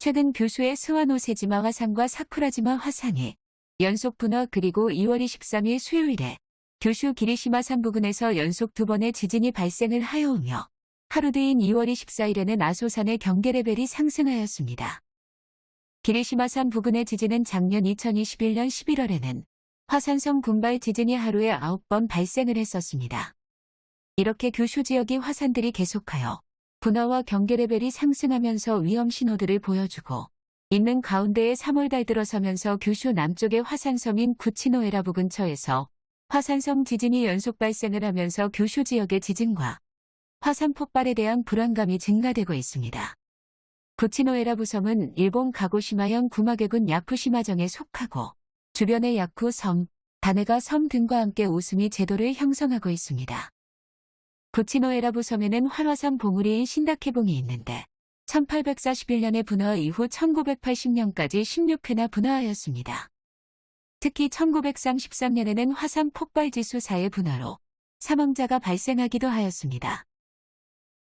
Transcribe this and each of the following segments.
최근 교수의 스와노세지마 화산과 사쿠라지마 화산이 연속 분화 그리고 2월 23일 수요일에 규슈 기리시마 산 부근에서 연속 두 번의 지진이 발생을 하여오며 하루 뒤인 2월 24일에는 아소산의 경계 레벨이 상승하였습니다. 기리시마 산 부근의 지진은 작년 2021년 11월에는 화산성 군발 지진이 하루에 9번 발생을 했었습니다. 이렇게 규슈 지역의 화산들이 계속하여 분화와 경계 레벨이 상승하면서 위험 신호들을 보여주고 있는 가운데에 3월달 들어서면서 규슈 남쪽의 화산섬인 구치노에라 부 근처에서 화산성 지진이 연속 발생을 하면서 규슈 지역의 지진과 화산 폭발에 대한 불안감이 증가되고 있습니다. 구치노에라 부섬은 일본 가고시마현 구마계군 야쿠시마정에 속하고 주변의 야쿠 섬, 다네가 섬 등과 함께 오스미 제도를 형성하고 있습니다. 구치노에라 부 섬에는 활화산 봉우리인 신다케봉이 있는데 1841년에 분화 이후 1980년까지 16회나 분화하였습니다. 특히 1933년에는 화산 폭발지수 4의 분화로 사망자가 발생하기도 하였습니다.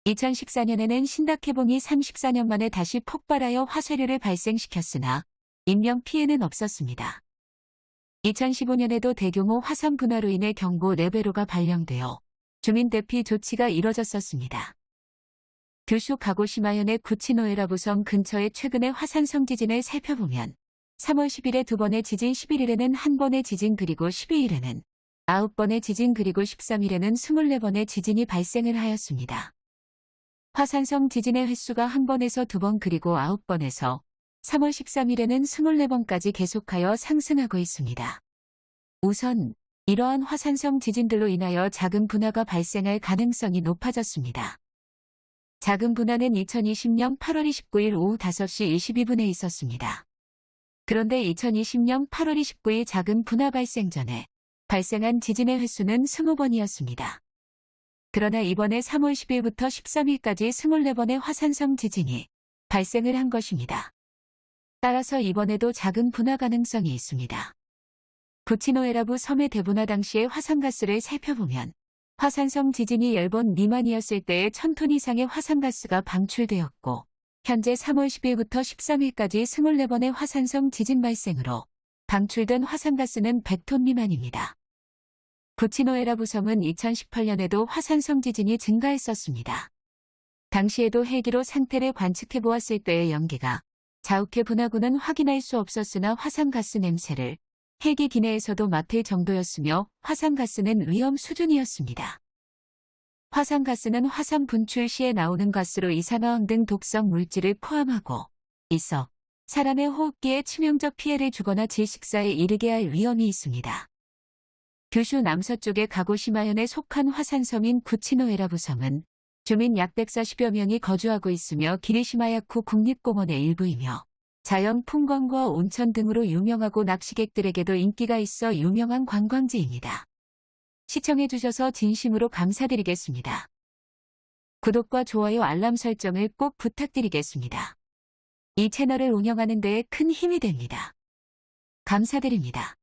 2014년에는 신다케봉이 34년 만에 다시 폭발하여 화쇄류를 발생시켰으나 인명 피해는 없었습니다. 2015년에도 대규모 화산 분화로 인해 경보 레벨로가 발령되어 주민 대피 조치가 이뤄졌었습니다. 규슈 가고시마현의 구치노에라 부섬 근처의 최근의 화산성 지진을 살펴보면 3월 10일에 두 번의 지진 11일에는 한 번의 지진 그리고 12일에는 9번의 지진 그리고 13일에는 24번의 지진이 발생을 하였습니다. 화산성 지진의 횟수가 한 번에서 두 번 그리고 9번에서 3월 13일에는 24번까지 계속하여 상승하고 있습니다. 우선 이러한 화산성 지진들로 인하여 작은 분화가 발생할 가능성이 높아졌습니다. 작은 분화는 2020년 8월 29일 오후 5시 22분에 있었습니다. 그런데 2020년 8월 29일 작은 분화 발생 전에 발생한 지진의 횟수는 20번이었습니다. 그러나 이번에 3월 10일부터 13일까지 24번의 화산성 지진이 발생을 한 것입니다. 따라서 이번에도 작은 분화 가능성이 있습니다. 구치노에라부 섬의 대분화 당시의 화산가스를 살펴보면 화산성 지진이 10번 미만이었을 때에 1000톤 이상의 화산가스가 방출되었고 현재 3월 10일부터 13일까지 24번의 화산성 지진 발생으로 방출된 화산가스는 100톤 미만입니다. 구치노에라 부섬은 2018년에도 화산성 지진이 증가했었습니다. 당시에도 헬기로 상태를 관측해 보았을 때의 연기가 자욱해 분화구는 확인할 수 없었으나 화산가스 냄새를 헬기 기내에서도 맡을 정도였으며 화산가스는 위험 수준이었습니다. 화산가스는 화산 분출 시에 나오는 가스로 이산화황 등 독성 물질을 포함하고 있어 사람의 호흡기에 치명적 피해를 주거나 질식사에 이르게 할 위험이 있습니다. 규슈 남서쪽의 가고시마현에 속한 화산섬인 구치노에라 부섬은 주민 약 140여 명이 거주하고 있으며 기리시마야쿠 국립공원의 일부이며 자연 풍광과 온천 등으로 유명하고 낚시객들에게도 인기가 있어 유명한 관광지입니다. 시청해주셔서 진심으로 감사드리겠습니다. 구독과 좋아요 알람 설정을 꼭 부탁드리겠습니다. 이 채널을 운영하는 데에 큰 힘이 됩니다. 감사드립니다.